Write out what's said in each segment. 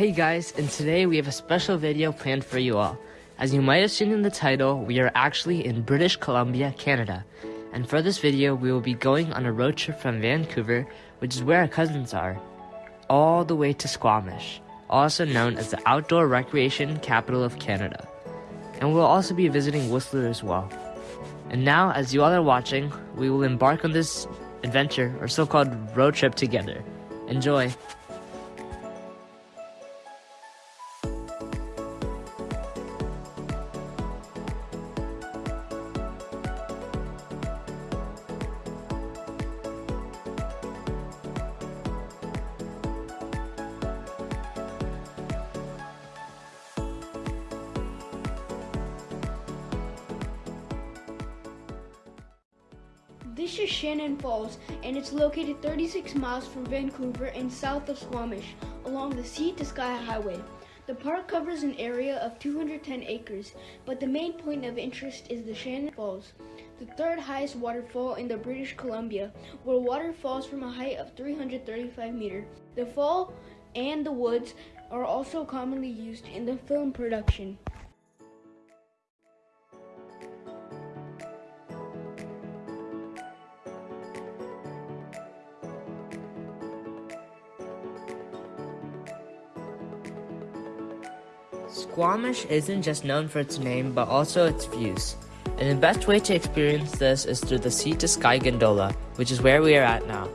Hey guys, and today we have a special video planned for you all. As you might have seen in the title, we are actually in British Columbia, Canada. And for this video, we will be going on a road trip from Vancouver, which is where our cousins are, all the way to Squamish, also known as the outdoor recreation capital of Canada. And we'll also be visiting Whistler as well. And now, as you all are watching, we will embark on this adventure or so-called road trip together. Enjoy! This is Shannon Falls, and it's located 36 miles from Vancouver and south of Squamish along the Sea to Sky Highway. The park covers an area of 210 acres, but the main point of interest is the Shannon Falls, the third highest waterfall in the British Columbia, where water falls from a height of 335 meters. The fall and the woods are also commonly used in the film production. Squamish isn't just known for its name, but also its views. And the best way to experience this is through the Sea to Sky Gondola, which is where we are at now.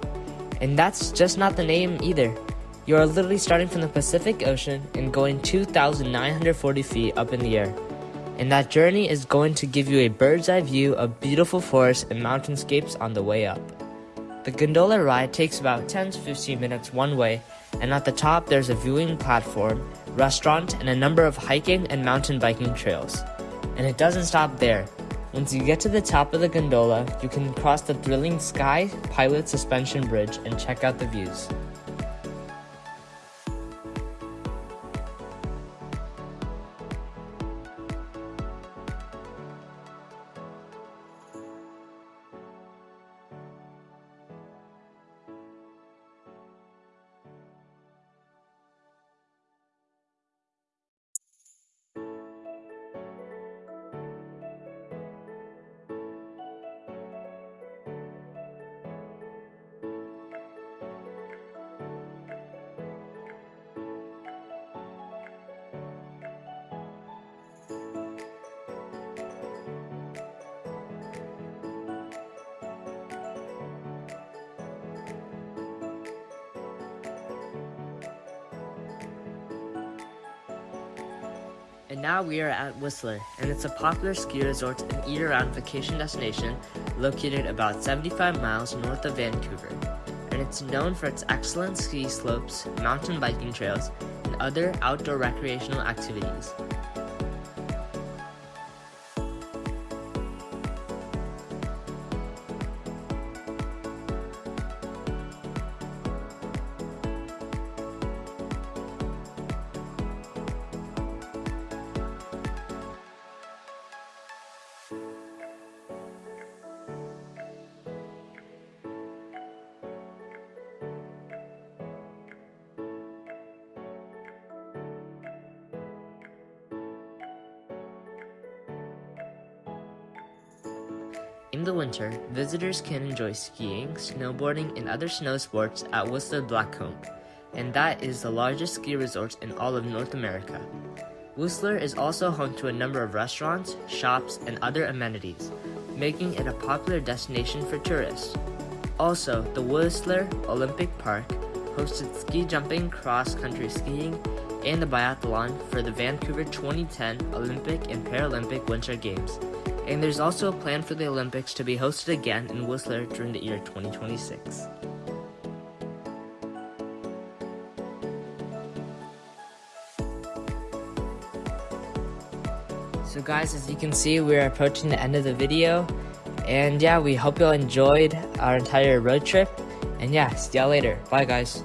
And that's just not the name either. You are literally starting from the Pacific Ocean and going 2,940 feet up in the air. And that journey is going to give you a bird's eye view of beautiful forests and mountainscapes on the way up. The gondola ride takes about 10 to 15 minutes one way, and at the top there's a viewing platform restaurant, and a number of hiking and mountain biking trails. And it doesn't stop there. Once you get to the top of the gondola, you can cross the thrilling Sky Pilot Suspension Bridge and check out the views. And now we are at Whistler, and it's a popular ski resort and year-round vacation destination located about 75 miles north of Vancouver. And it's known for its excellent ski slopes, mountain biking trails, and other outdoor recreational activities. In the winter, visitors can enjoy skiing, snowboarding, and other snow sports at Whistler Blackcomb, and that is the largest ski resort in all of North America. Whistler is also home to a number of restaurants, shops, and other amenities, making it a popular destination for tourists. Also, the Whistler Olympic Park hosted ski jumping, cross-country skiing, and the biathlon for the Vancouver 2010 Olympic and Paralympic Winter Games and there's also a plan for the Olympics to be hosted again in Whistler during the year 2026. So guys, as you can see, we're approaching the end of the video. And yeah, we hope you all enjoyed our entire road trip. And yeah, see y'all later. Bye guys.